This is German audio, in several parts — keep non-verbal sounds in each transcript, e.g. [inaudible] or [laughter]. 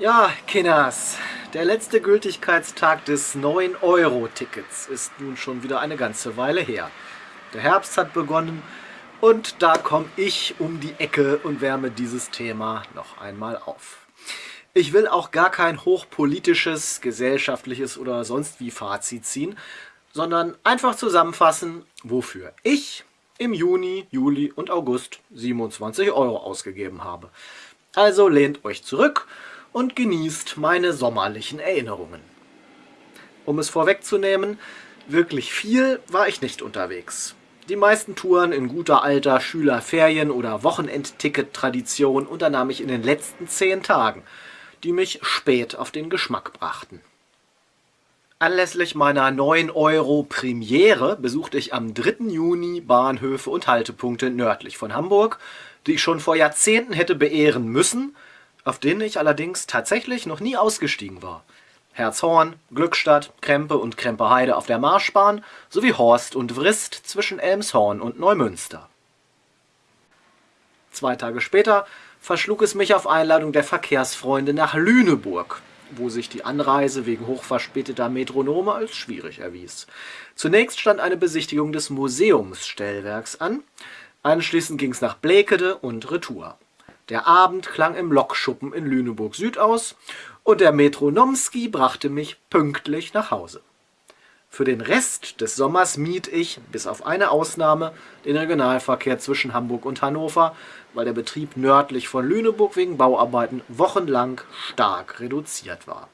Ja, Kinders, der letzte Gültigkeitstag des 9-Euro-Tickets ist nun schon wieder eine ganze Weile her. Der Herbst hat begonnen und da komme ich um die Ecke und wärme dieses Thema noch einmal auf. Ich will auch gar kein hochpolitisches, gesellschaftliches oder sonst wie Fazit ziehen, sondern einfach zusammenfassen, wofür ich im Juni, Juli und August 27 Euro ausgegeben habe. Also lehnt euch zurück und genießt meine sommerlichen Erinnerungen. Um es vorwegzunehmen, wirklich viel war ich nicht unterwegs. Die meisten Touren in guter alter Schülerferien- oder Wochenendticket-Tradition unternahm ich in den letzten zehn Tagen, die mich spät auf den Geschmack brachten. Anlässlich meiner 9 Euro Premiere besuchte ich am 3. Juni Bahnhöfe und Haltepunkte nördlich von Hamburg, die ich schon vor Jahrzehnten hätte beehren müssen – auf denen ich allerdings tatsächlich noch nie ausgestiegen war. Herzhorn, Glückstadt, Krempe und Krempeheide auf der Marschbahn sowie Horst und Wrist zwischen Elmshorn und Neumünster. Zwei Tage später verschlug es mich auf Einladung der Verkehrsfreunde nach Lüneburg, wo sich die Anreise wegen hochverspäteter Metronome als schwierig erwies. Zunächst stand eine Besichtigung des Museumsstellwerks an, anschließend ging es nach Blekede und Retour. Der Abend klang im Lokschuppen in Lüneburg Süd aus und der Metronomski brachte mich pünktlich nach Hause. Für den Rest des Sommers mied ich, bis auf eine Ausnahme, den Regionalverkehr zwischen Hamburg und Hannover, weil der Betrieb nördlich von Lüneburg wegen Bauarbeiten wochenlang stark reduziert war.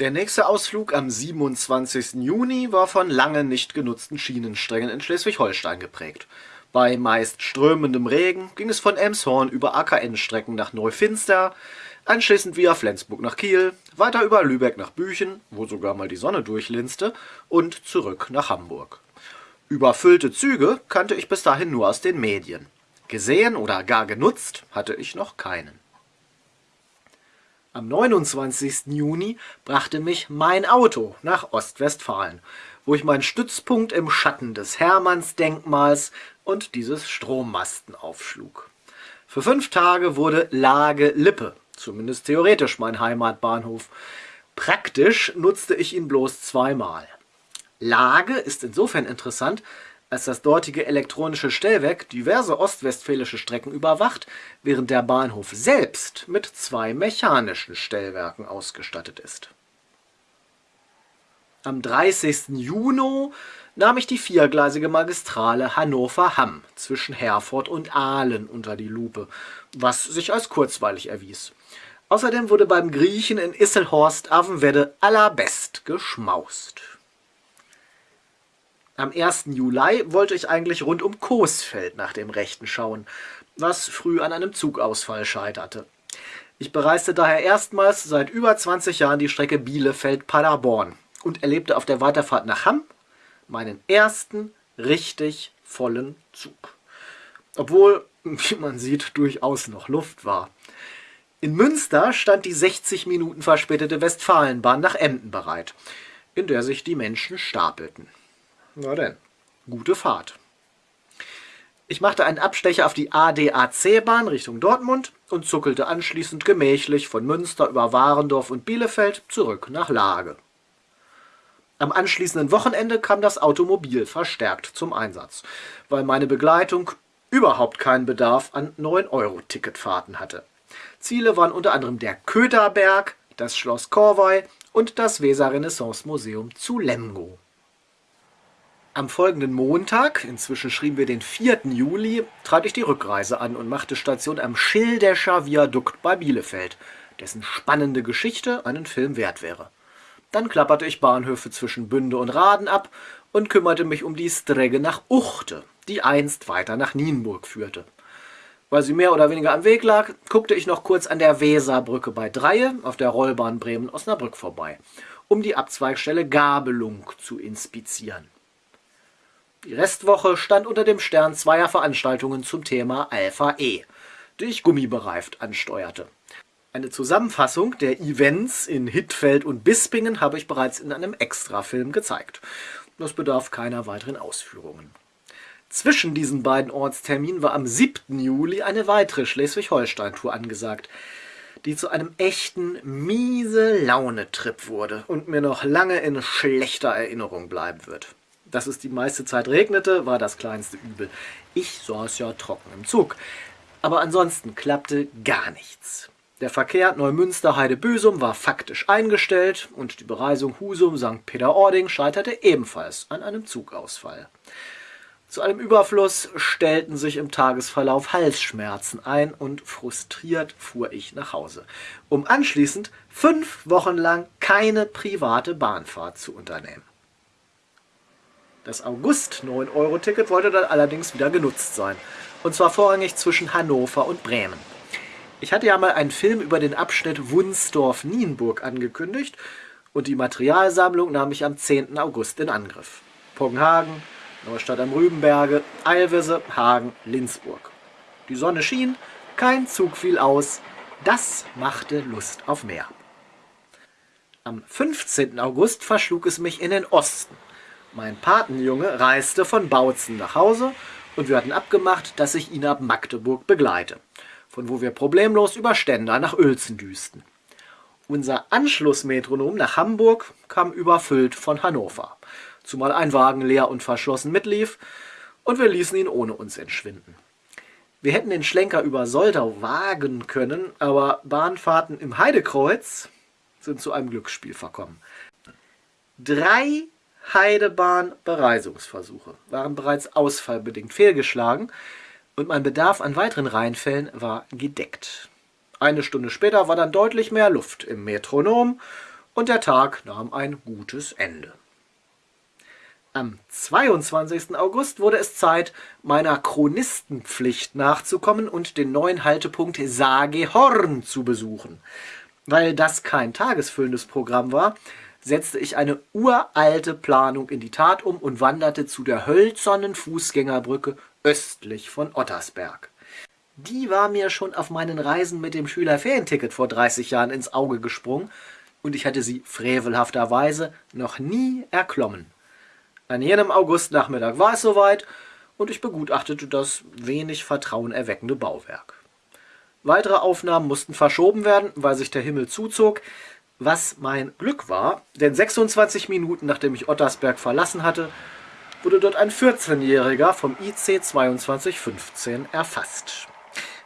Der nächste Ausflug am 27. Juni war von lange nicht genutzten Schienensträngen in Schleswig-Holstein geprägt. Bei meist strömendem Regen ging es von Emshorn über AKN-Strecken nach Neufinster, anschließend via Flensburg nach Kiel, weiter über Lübeck nach Büchen, wo sogar mal die Sonne durchlinste, und zurück nach Hamburg. Überfüllte Züge kannte ich bis dahin nur aus den Medien. Gesehen oder gar genutzt hatte ich noch keinen. Am 29. Juni brachte mich mein Auto nach Ostwestfalen, wo ich meinen Stützpunkt im Schatten des Hermannsdenkmals und dieses Strommasten aufschlug. Für fünf Tage wurde Lage Lippe, zumindest theoretisch mein Heimatbahnhof. Praktisch nutzte ich ihn bloß zweimal. Lage ist insofern interessant, als das dortige elektronische Stellwerk diverse ostwestfälische Strecken überwacht, während der Bahnhof selbst mit zwei mechanischen Stellwerken ausgestattet ist. Am 30. Juni nahm ich die viergleisige Magistrale Hannover-Hamm zwischen Herford und Aalen unter die Lupe, was sich als kurzweilig erwies. Außerdem wurde beim Griechen in Isselhorst-Avenwedde allerbest geschmaust. Am 1. Juli wollte ich eigentlich rund um Coesfeld nach dem Rechten schauen, was früh an einem Zugausfall scheiterte. Ich bereiste daher erstmals seit über 20 Jahren die Strecke Bielefeld-Paderborn und erlebte auf der Weiterfahrt nach Hamm meinen ersten richtig vollen Zug. Obwohl, [laughs] wie man sieht, durchaus noch Luft war. In Münster stand die 60 Minuten verspätete Westfalenbahn nach Emden bereit, in der sich die Menschen stapelten. Na denn, gute Fahrt. Ich machte einen Abstecher auf die ADAC-Bahn Richtung Dortmund und zuckelte anschließend gemächlich von Münster über Warendorf und Bielefeld zurück nach Lage. Am anschließenden Wochenende kam das Automobil verstärkt zum Einsatz, weil meine Begleitung überhaupt keinen Bedarf an 9-Euro-Ticketfahrten hatte. Ziele waren unter anderem der Köderberg, das Schloss Korvey und das Weser-Renaissance-Museum zu Lemgo. Am folgenden Montag, inzwischen schrieben wir den 4. Juli, trat ich die Rückreise an und machte Station am Schildescher Viadukt bei Bielefeld, dessen spannende Geschichte einen Film wert wäre. Dann klapperte ich Bahnhöfe zwischen Bünde und Raden ab und kümmerte mich um die Stregge nach Uchte, die einst weiter nach Nienburg führte. Weil sie mehr oder weniger am Weg lag, guckte ich noch kurz an der Weserbrücke bei Dreie auf der Rollbahn Bremen-Osnabrück vorbei, um die Abzweigstelle Gabelung zu inspizieren. Die Restwoche stand unter dem Stern zweier Veranstaltungen zum Thema Alpha E, die ich gummibereift ansteuerte. Eine Zusammenfassung der Events in Hittfeld und Bispingen habe ich bereits in einem Extrafilm gezeigt. Das bedarf keiner weiteren Ausführungen. Zwischen diesen beiden Ortsterminen war am 7. Juli eine weitere Schleswig-Holstein-Tour angesagt. die zu einem echten miese Laune-Trip wurde und mir noch lange in schlechter Erinnerung bleiben wird. Dass es die meiste Zeit regnete, war das kleinste Übel. Ich saß ja trocken im Zug. Aber ansonsten klappte gar nichts. Der Verkehr Neumünster-Heide-Büsum war faktisch eingestellt und die Bereisung Husum-St. Peter-Ording scheiterte ebenfalls an einem Zugausfall. Zu allem Überfluss stellten sich im Tagesverlauf Halsschmerzen ein und frustriert fuhr ich nach Hause, um anschließend fünf Wochen lang keine private Bahnfahrt zu unternehmen. Das August-9-Euro-Ticket wollte dann allerdings wieder genutzt sein, und zwar vorrangig zwischen Hannover und Bremen. Ich hatte ja mal einen Film über den Abschnitt Wunsdorf-Nienburg angekündigt und die Materialsammlung nahm ich am 10. August in Angriff. Poggenhagen, Neustadt am Rübenberge, Eilwisse, Hagen, Linzburg. Die Sonne schien, kein Zug fiel aus, das machte Lust auf mehr. Am 15. August verschlug es mich in den Osten mein Patenjunge reiste von Bautzen nach Hause und wir hatten abgemacht, dass ich ihn ab Magdeburg begleite, von wo wir problemlos über Stendal nach Uelzen düsten. Unser Anschlussmetronom nach Hamburg kam überfüllt von Hannover, zumal ein Wagen leer und verschlossen mitlief und wir ließen ihn ohne uns entschwinden. Wir hätten den Schlenker über Soldau wagen können, aber Bahnfahrten im Heidekreuz sind zu einem Glücksspiel verkommen. Drei Heidebahn-Bereisungsversuche waren bereits ausfallbedingt fehlgeschlagen und mein Bedarf an weiteren Rheinfällen war gedeckt. Eine Stunde später war dann deutlich mehr Luft im Metronom und der Tag nahm ein gutes Ende. Am 22. August wurde es Zeit, meiner Chronistenpflicht nachzukommen und den neuen Haltepunkt Sagehorn zu besuchen. Weil das kein tagesfüllendes Programm war, setzte ich eine uralte Planung in die Tat um und wanderte zu der hölzernen Fußgängerbrücke östlich von Ottersberg. Die war mir schon auf meinen Reisen mit dem Schülerferienticket vor 30 Jahren ins Auge gesprungen und ich hatte sie frevelhafterweise noch nie erklommen. An jenem Augustnachmittag war es soweit und ich begutachtete das wenig vertrauenerweckende Bauwerk. Weitere Aufnahmen mussten verschoben werden, weil sich der Himmel zuzog, was mein Glück war, denn 26 Minuten nachdem ich Ottersberg verlassen hatte, wurde dort ein 14-Jähriger vom IC 2215 erfasst.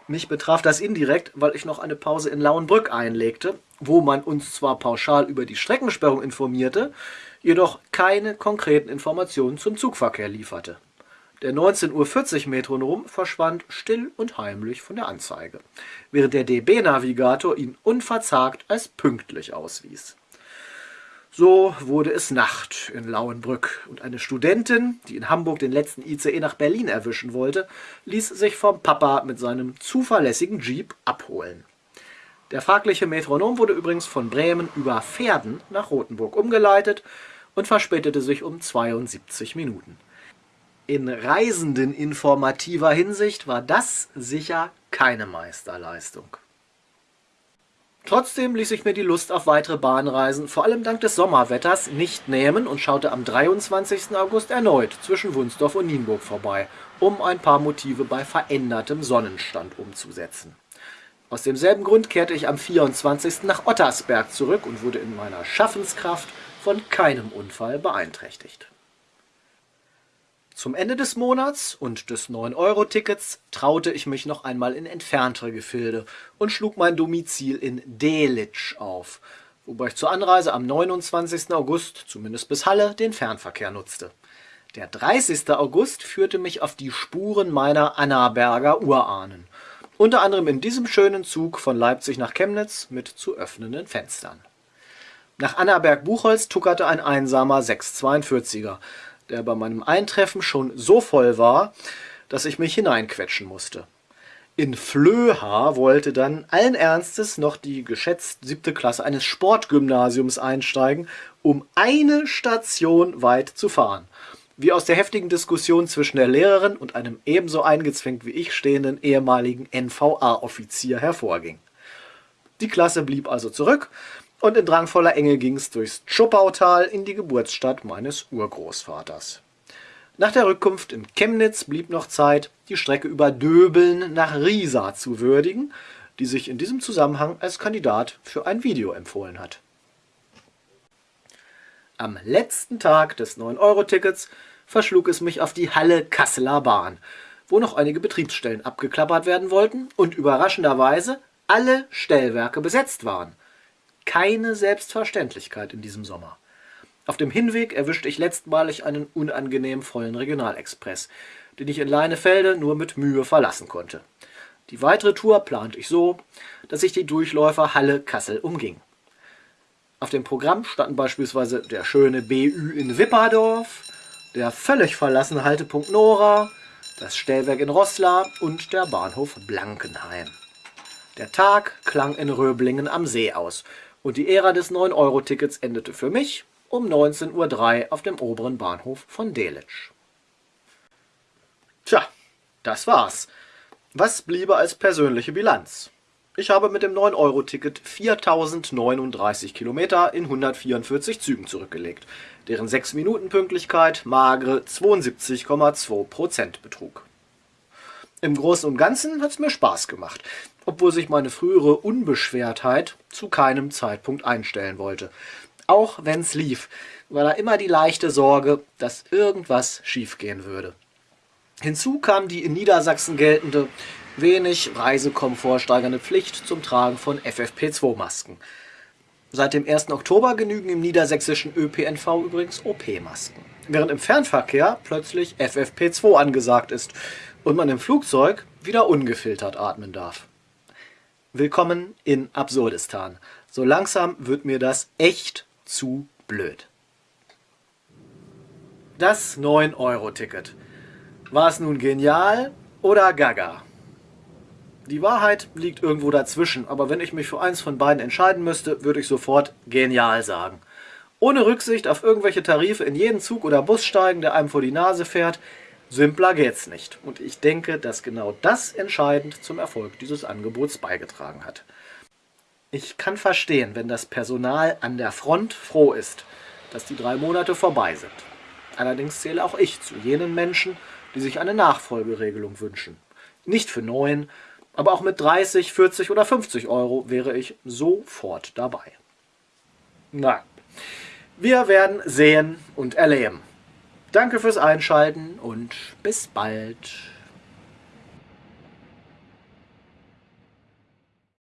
Mich betraf das indirekt, weil ich noch eine Pause in Lauenbrück einlegte, wo man uns zwar pauschal über die Streckensperrung informierte, jedoch keine konkreten Informationen zum Zugverkehr lieferte. Der 19.40 Uhr Metronom verschwand still und heimlich von der Anzeige, während der DB-Navigator ihn unverzagt als pünktlich auswies. So wurde es Nacht in Lauenbrück und eine Studentin, die in Hamburg den letzten ICE nach Berlin erwischen wollte, ließ sich vom Papa mit seinem zuverlässigen Jeep abholen. Der fragliche Metronom wurde übrigens von Bremen über Pferden nach Rothenburg umgeleitet und verspätete sich um 72 Minuten. In reisendeninformativer Hinsicht war das sicher keine Meisterleistung. Trotzdem ließ ich mir die Lust auf weitere Bahnreisen, vor allem dank des Sommerwetters, nicht nehmen und schaute am 23. August erneut zwischen Wunsdorf und Nienburg vorbei, um ein paar Motive bei verändertem Sonnenstand umzusetzen. Aus demselben Grund kehrte ich am 24. nach Ottersberg zurück und wurde in meiner Schaffenskraft von keinem Unfall beeinträchtigt. Zum Ende des Monats und des 9-Euro-Tickets traute ich mich noch einmal in entferntere Gefilde und schlug mein Domizil in Delitzsch auf, wobei ich zur Anreise am 29. August, zumindest bis Halle, den Fernverkehr nutzte. Der 30. August führte mich auf die Spuren meiner Annaberger Urahnen, unter anderem in diesem schönen Zug von Leipzig nach Chemnitz mit zu öffnenden Fenstern. Nach Annaberg-Buchholz tuckerte ein einsamer 642er, der bei meinem Eintreffen schon so voll war, dass ich mich hineinquetschen musste. In Flöha wollte dann allen Ernstes noch die geschätzt siebte Klasse eines Sportgymnasiums einsteigen, um eine Station weit zu fahren. Wie aus der heftigen Diskussion zwischen der Lehrerin und einem ebenso eingezwängt wie ich stehenden ehemaligen NVA-Offizier hervorging. Die Klasse blieb also zurück und in drangvoller Enge ging es durchs Tschuppautal in die Geburtsstadt meines Urgroßvaters. Nach der Rückkunft in Chemnitz blieb noch Zeit, die Strecke über Döbeln nach Riesa zu würdigen, die sich in diesem Zusammenhang als Kandidat für ein Video empfohlen hat. Am letzten Tag des 9-Euro-Tickets verschlug es mich auf die Halle Kasseler Bahn, wo noch einige Betriebsstellen abgeklappert werden wollten und überraschenderweise alle Stellwerke besetzt waren. Keine Selbstverständlichkeit in diesem Sommer. Auf dem Hinweg erwischte ich letztmalig einen unangenehm vollen Regionalexpress, den ich in Leinefelde nur mit Mühe verlassen konnte. Die weitere Tour plante ich so, dass ich die Durchläufer Halle Kassel umging. Auf dem Programm standen beispielsweise der schöne BÜ in Wipperdorf, der völlig verlassene Haltepunkt Nora, das Stellwerk in Rosslar und der Bahnhof Blankenheim. Der Tag klang in Röblingen am See aus und die Ära des 9-Euro-Tickets endete für mich um 19.03 Uhr auf dem oberen Bahnhof von Delitzsch. Tja, das war's. Was bliebe als persönliche Bilanz? Ich habe mit dem 9-Euro-Ticket 4039 Kilometer in 144 Zügen zurückgelegt, deren 6-Minuten-Pünktlichkeit magere 72,2% betrug. Im Großen und Ganzen hat es mir Spaß gemacht, obwohl sich meine frühere Unbeschwertheit zu keinem Zeitpunkt einstellen wollte. Auch wenn's lief, war da immer die leichte Sorge, dass irgendwas schiefgehen würde. Hinzu kam die in Niedersachsen geltende wenig Reisekomfort steigernde Pflicht zum Tragen von FFP2-Masken. Seit dem 1. Oktober genügen im niedersächsischen ÖPNV übrigens OP-Masken, während im Fernverkehr plötzlich FFP2 angesagt ist und man im Flugzeug wieder ungefiltert atmen darf. Willkommen in Absurdistan. So langsam wird mir das echt zu blöd. Das 9-Euro-Ticket. War es nun genial oder gaga? Die Wahrheit liegt irgendwo dazwischen, aber wenn ich mich für eins von beiden entscheiden müsste, würde ich sofort genial sagen. Ohne Rücksicht auf irgendwelche Tarife in jeden Zug oder Bus steigen, der einem vor die Nase fährt, simpler geht's nicht. Und ich denke, dass genau das entscheidend zum Erfolg dieses Angebots beigetragen hat. Ich kann verstehen, wenn das Personal an der Front froh ist, dass die drei Monate vorbei sind. Allerdings zähle auch ich zu jenen Menschen, die sich eine Nachfolgeregelung wünschen. Nicht für neun, aber auch mit 30, 40 oder 50 Euro wäre ich sofort dabei. Na, wir werden sehen und erleben. Danke fürs Einschalten und bis bald.